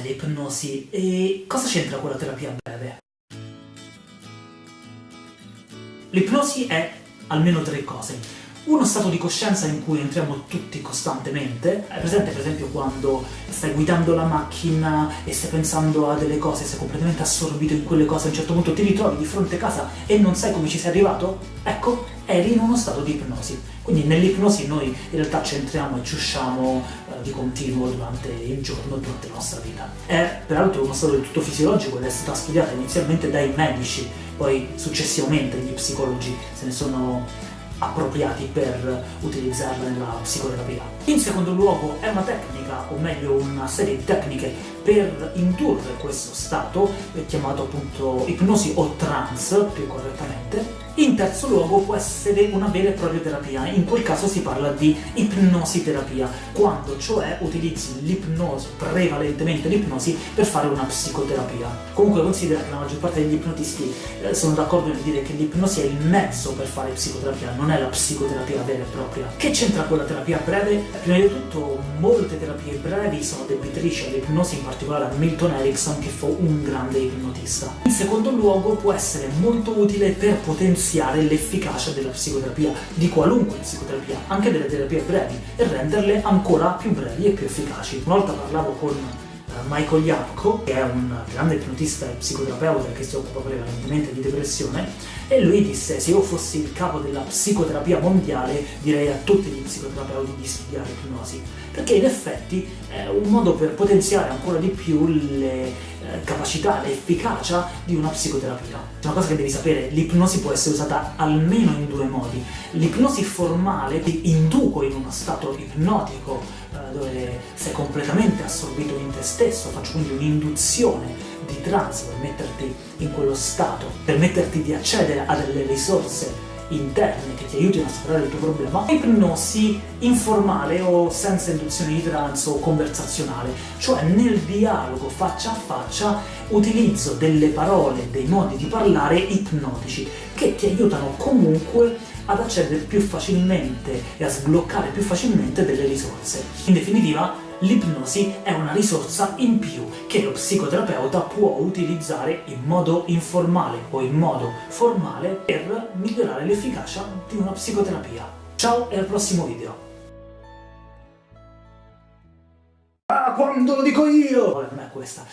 l'ipnosi e cosa c'entra con la terapia breve? L'ipnosi è almeno tre cose. Uno stato di coscienza in cui entriamo tutti costantemente. È presente per esempio quando stai guidando la macchina e stai pensando a delle cose, sei completamente assorbito in quelle cose, a un certo punto ti ritrovi di fronte a casa e non sai come ci sei arrivato? Ecco, eri in uno stato di ipnosi. Quindi nell'ipnosi noi in realtà ci entriamo e ci usciamo eh, di continuo durante il giorno, durante la nostra vita. È peraltro uno stato del tutto fisiologico ed è stata studiata inizialmente dai medici, poi successivamente gli psicologi se ne sono appropriati per utilizzarla nella psicoterapia. In secondo luogo è una tecnica, o meglio una serie di tecniche per indurre questo stato, chiamato appunto ipnosi o trance più correttamente, in terzo luogo può essere una vera e propria terapia, in quel caso si parla di ipnosi terapia, quando cioè utilizzi l'ipnosi, prevalentemente l'ipnosi, per fare una psicoterapia. Comunque considera che la maggior parte degli ipnotisti eh, sono d'accordo nel dire che l'ipnosi è il mezzo per fare psicoterapia, non è la psicoterapia vera e propria. Che c'entra con la terapia breve? Prima di tutto molte terapie brevi sono debitrici all'ipnosi, in particolare a Milton Erickson che fu un grande ipnotista. In secondo luogo può essere molto utile per potenziare potenziare l'efficacia della psicoterapia, di qualunque psicoterapia, anche delle terapie brevi, e renderle ancora più brevi e più efficaci. Una volta parlavo con Michael Yapko, che è un grande ipnotista e psicoterapeuta che si occupa prevalentemente di depressione, e lui disse se io fossi il capo della psicoterapia mondiale direi a tutti gli psicoterapeuti di studiare ipnosi, perché in effetti è un modo per potenziare ancora di più le eh, capacità, l'efficacia di una psicoterapia. Una cosa che devi sapere, l'ipnosi può essere usata almeno in due modi. L'ipnosi formale ti induco in uno stato ipnotico eh, dove sei completamente assorbito in te stesso, faccio quindi un'induzione di trance per metterti in quello stato, per metterti di accedere a delle risorse interne che ti aiutino a superare il tuo problema, ipnosi informale o senza induzione di trance o conversazionale, cioè nel dialogo faccia a faccia utilizzo delle parole, dei modi di parlare ipnotici che ti aiutano comunque ad accedere più facilmente e a sbloccare più facilmente delle risorse. In definitiva, l'ipnosi è una risorsa in più che lo psicoterapeuta può utilizzare in modo informale o in modo formale per migliorare l'efficacia di una psicoterapia. Ciao e al prossimo video! Ah, quando lo dico io! Vabbè, non è questa.